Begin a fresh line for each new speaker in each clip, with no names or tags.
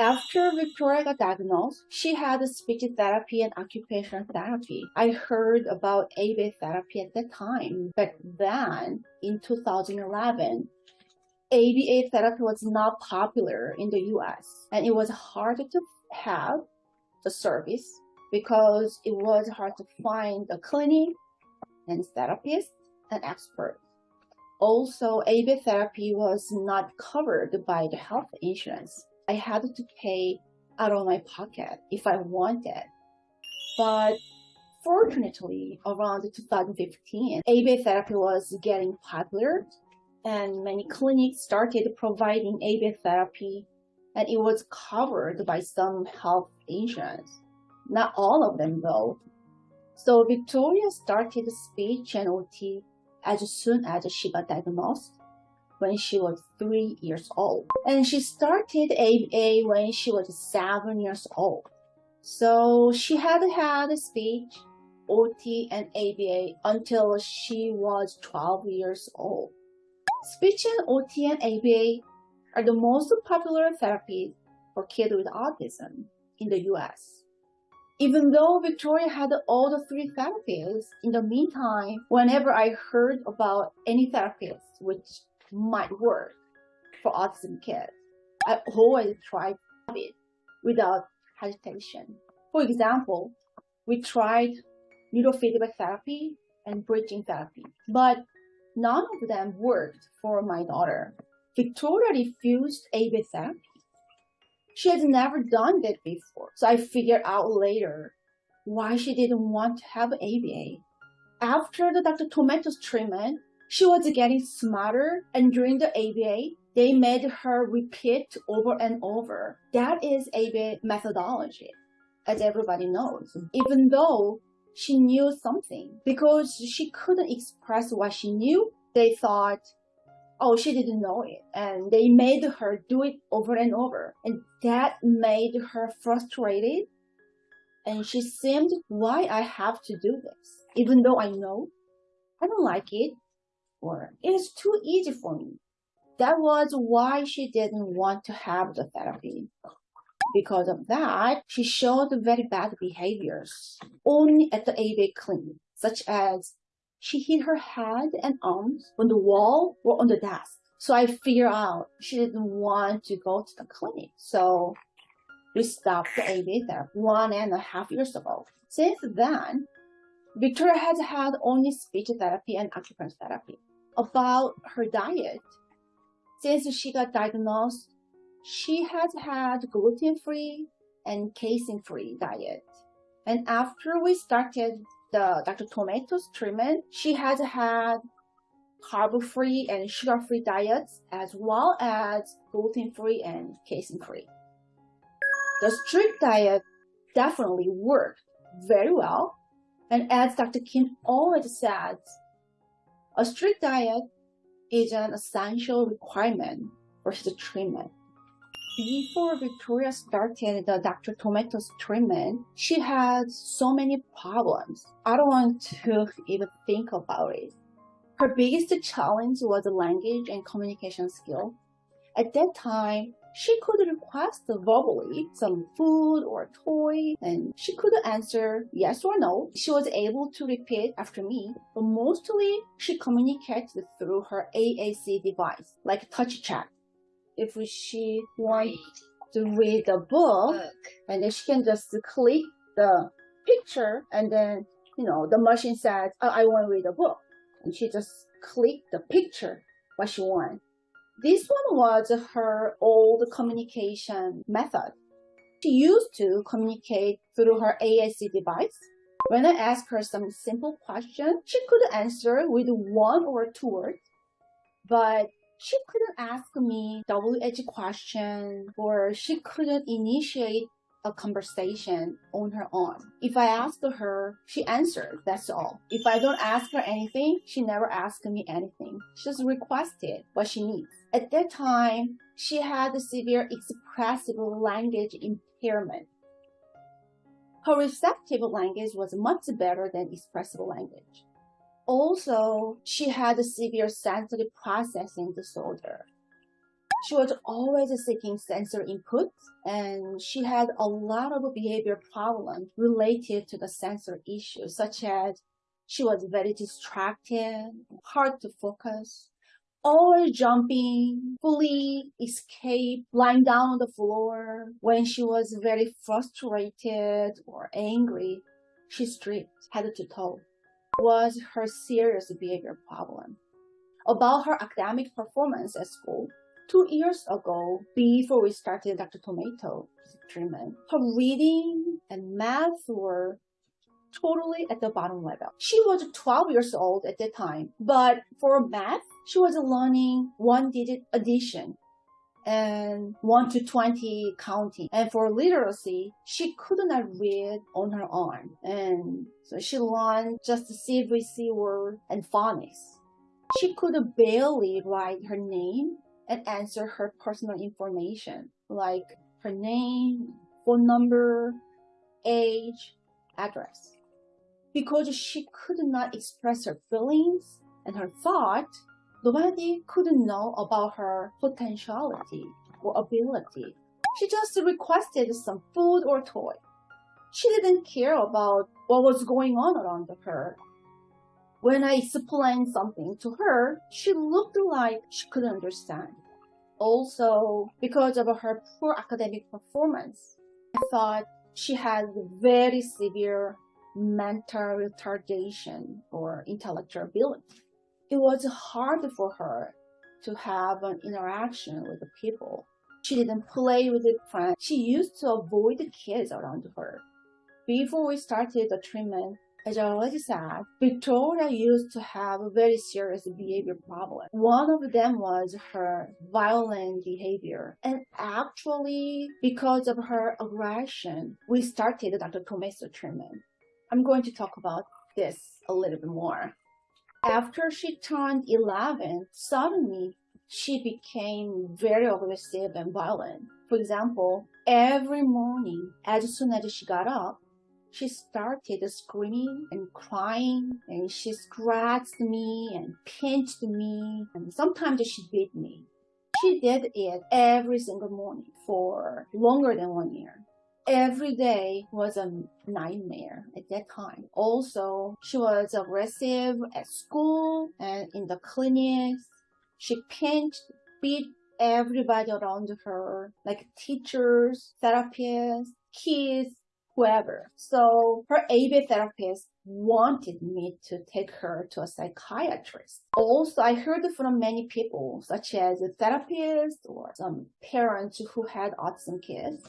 After Victoria got diagnosed, she had speech therapy and occupational therapy. I heard about ABA therapy at that time. But then, in 2011, ABA therapy was not popular in the US and it was hard to have the service because it was hard to find a clinic and therapist and expert. Also, ABA therapy was not covered by the health insurance. I had to pay out of my pocket if I wanted. But fortunately, around 2015, ABA therapy was getting popular and many clinics started providing ABA therapy and it was covered by some health insurance. Not all of them though. So Victoria started speech and OT as soon as she got diagnosed when she was three years old. And she started ABA when she was seven years old. So she had had speech, OT, and ABA until she was 12 years old. Speech and OT and ABA are the most popular therapies for kids with autism in the US. Even though Victoria had all the three therapies, in the meantime, whenever I heard about any therapist which might work for autism kids. I always tried it without hesitation. For example, we tried neurofeedback therapy and bridging therapy, but none of them worked for my daughter. Victoria refused ABA therapy. She had never done that before, so I figured out later why she didn't want to have ABA. After the Dr. Tomato's treatment, she was getting smarter and during the ABA, they made her repeat over and over. That is ABA methodology, as everybody knows. Even though she knew something, because she couldn't express what she knew, they thought, oh, she didn't know it. And they made her do it over and over. And that made her frustrated. And she seemed, why I have to do this? Even though I know I don't like it, or it is too easy for me. That was why she didn't want to have the therapy. Because of that, she showed very bad behaviors only at the ABA clinic, such as she hit her head and arms on the wall or on the desk. So I figured out she didn't want to go to the clinic. So we stopped the ABA therapy one and a half years ago. Since then, Victoria has had only speech therapy and occupational therapy about her diet. Since she got diagnosed, she has had gluten-free and casein-free diet. And after we started the Dr. Tomato's treatment, she has had carb-free and sugar-free diets as well as gluten-free and casein-free. The strict diet definitely worked very well. And as Dr. Kim always says, a strict diet is an essential requirement for his treatment. Before Victoria started the Dr. Tomato's treatment, she had so many problems. I don't want to even think about it. Her biggest challenge was the language and communication skill. At that time, she could request verbally some food or toy and she could answer yes or no. She was able to repeat after me, but mostly she communicated through her AAC device, like touch chat. If she wants to read a book, and then she can just click the picture and then, you know, the machine says, oh, I want to read a book. And she just click the picture, what she wants this one was her old communication method. She used to communicate through her AAC device. When I asked her some simple question, she could answer with one or two words. But she couldn't ask me WH question or she couldn't initiate a conversation on her own. If I asked her, she answered, that's all. If I don't ask her anything, she never asked me anything. She just requested what she needs. At that time, she had a severe expressive language impairment. Her receptive language was much better than expressive language. Also, she had a severe sensory processing disorder. She was always seeking sensory input and she had a lot of behavior problems related to the sensory issues, such as she was very distracted, hard to focus, always jumping, fully escape, lying down on the floor. When she was very frustrated or angry, she stripped head to toe. Was her serious behavior problem. About her academic performance at school, two years ago, before we started Dr. Tomato treatment, her reading and math were totally at the bottom level. She was 12 years old at that time, but for math, she was learning one digit addition and 1 to 20 counting. And for literacy, she could not read on her own. And so she learned just the CVC word and phonics. She could barely write her name and answer her personal information, like her name, phone number, age, address. Because she could not express her feelings and her thought, nobody could know about her potentiality or ability. She just requested some food or toy. She didn't care about what was going on around her. When I explained something to her, she looked like she couldn't understand. Also, because of her poor academic performance, I thought she had very severe mental retardation or intellectual ability. It was hard for her to have an interaction with the people. She didn't play with the friends. She used to avoid the kids around her. Before we started the treatment, as I already said, Victoria used to have a very serious behavior problem. One of them was her violent behavior. And actually, because of her aggression, we started Dr. Tomaso treatment. I'm going to talk about this a little bit more. After she turned 11, suddenly she became very aggressive and violent. For example, every morning, as soon as she got up, she started screaming and crying and she scratched me and pinched me and sometimes she beat me. She did it every single morning for longer than one year every day was a nightmare at that time. Also, she was aggressive at school and in the clinics. She pinched, beat everybody around her, like teachers, therapists, kids, whoever. So her ABA therapist wanted me to take her to a psychiatrist. Also, I heard from many people, such as therapists or some parents who had autism kids,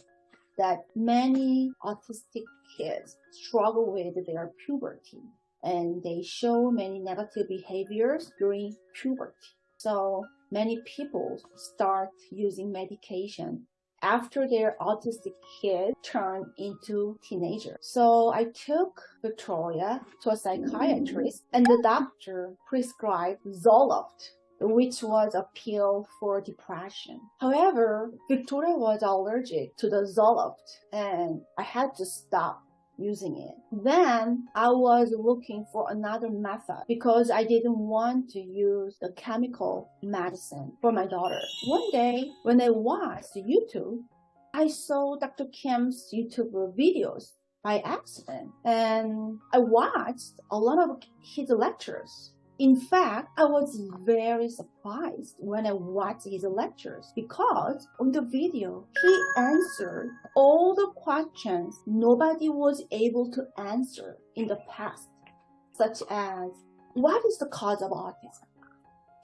that many autistic kids struggle with their puberty and they show many negative behaviors during puberty. So many people start using medication after their autistic kid turned into teenager. So I took Victoria to a psychiatrist and the doctor prescribed Zoloft which was a pill for depression. However, Victoria was allergic to the Zoloft and I had to stop using it. Then I was looking for another method because I didn't want to use the chemical medicine for my daughter. One day when I watched YouTube, I saw Dr. Kim's YouTube videos by accident and I watched a lot of his lectures in fact, I was very surprised when I watched his lectures because on the video, he answered all the questions nobody was able to answer in the past, such as, what is the cause of autism?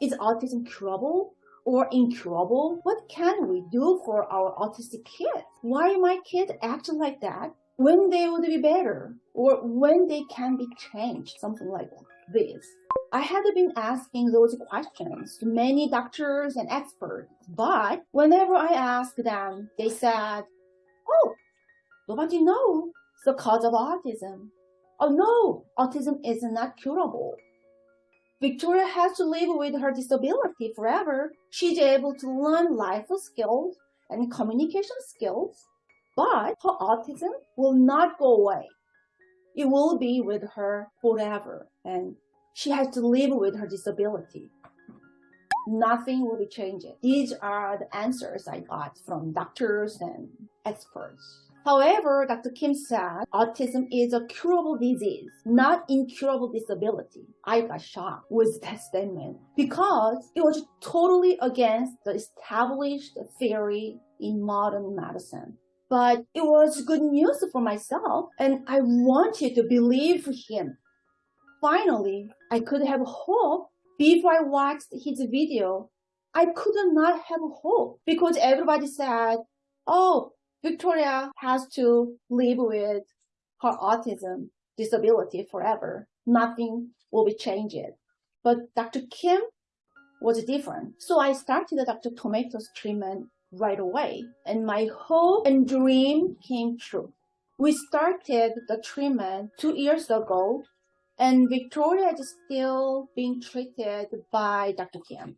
Is autism curable? or incurable? What can we do for our autistic kids? Why my kids acting like that when they would be better or when they can be changed, something like this. I had been asking those questions to many doctors and experts, but whenever I asked them, they said, oh, nobody knows the cause of autism. Oh no, autism is not curable. Victoria has to live with her disability forever. She's able to learn life skills and communication skills, but her autism will not go away. It will be with her forever. And she has to live with her disability. nothing will be changed. These are the answers I got from doctors and experts. However, Dr. Kim said autism is a curable disease, not incurable disability. I got shocked with that statement because it was totally against the established theory in modern medicine. But it was good news for myself and I wanted to believe him. Finally, I could have hope before I watched his video. I could not have hope because everybody said, oh, Victoria has to live with her autism disability forever. Nothing will be changed. But Dr. Kim was different. So I started the Dr. Tomatoes treatment right away and my hope and dream came true. We started the treatment two years ago and Victoria is still being treated by Dr. Kim.